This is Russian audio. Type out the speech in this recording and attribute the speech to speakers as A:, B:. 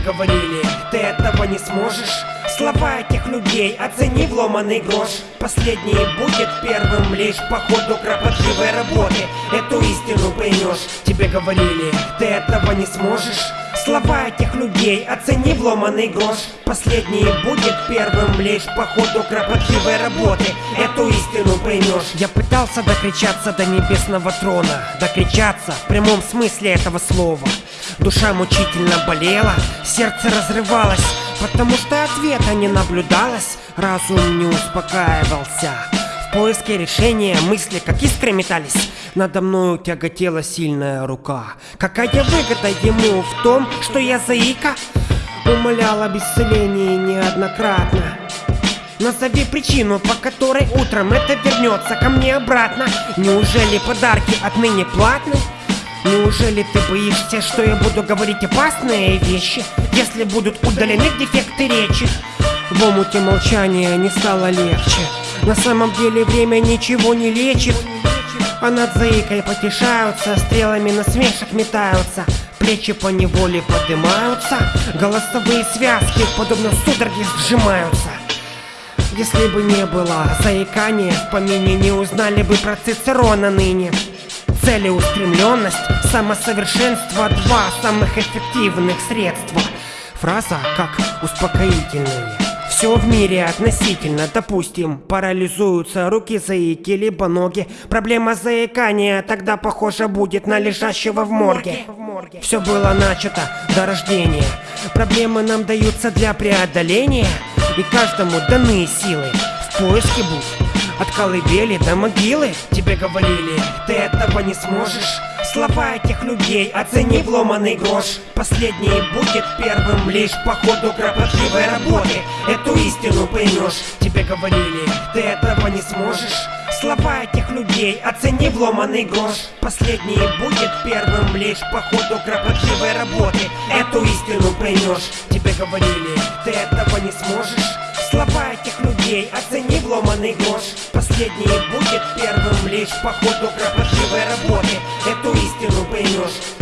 A: говорили, ты этого не сможешь. Слова этих людей оцени вломанный грош. Последний будет первым лишь по ходу кропотливой работы. Эту истину поймешь Тебе говорили, ты этого не сможешь. Слова этих людей оцени вломанный грош. Последний будет первым лишь по ходу кропотливой работы. Эту истину поймешь Я пытался докричаться до небесного трона. Докричаться в прямом смысле этого слова Душа мучительно болела, сердце разрывалось Потому что ответа не наблюдалось, разум не успокаивался. В поиске решения мысли как искры метались. Надо мною тяготела сильная рука. Какая выгода ему в том, что я заика? Умолял об исцелении неоднократно. Назови причину, по которой утром это вернется ко мне обратно. Неужели подарки отныне платны? Неужели ты боишься, что я буду говорить опасные вещи, если будут удалены дефекты речи? В омуте молчания не стало легче. На самом деле время ничего не лечит. А над заикой потешаются, стрелами насмешек метаются. Плечи по неволе поднимаются, голосовые связки, подобно судороге, сжимаются. Если бы не было заикания, в помине не узнали бы про Цицерона ныне. Целеустремленность, самосовершенство – два самых эффективных средства. Фраза как успокоительная. Все в мире относительно, допустим, парализуются руки заики, либо ноги. Проблема заикания тогда похоже будет на лежащего в морге. Все было начато до рождения. Проблемы нам даются для преодоления, и каждому даны силы в поиске будь. От колыбели до могилы. Тебе говорили, ты этого не сможешь. Слова этих людей оцени вломанный грош. Последний будет первым лишь по ходу кропотливой работы. Эту истину поймешь. Тебе говорили, ты этого не сможешь. Слова этих людей оцени вломанный грош. Последний будет первым лишь по ходу кропотливой работы. Эту истину поймешь. Тебе говорили, ты этого не сможешь Слова этих людей. Оцени вломанный грош Последний будет первым лишь по ходу кропотливой работы. Эту истину поймешь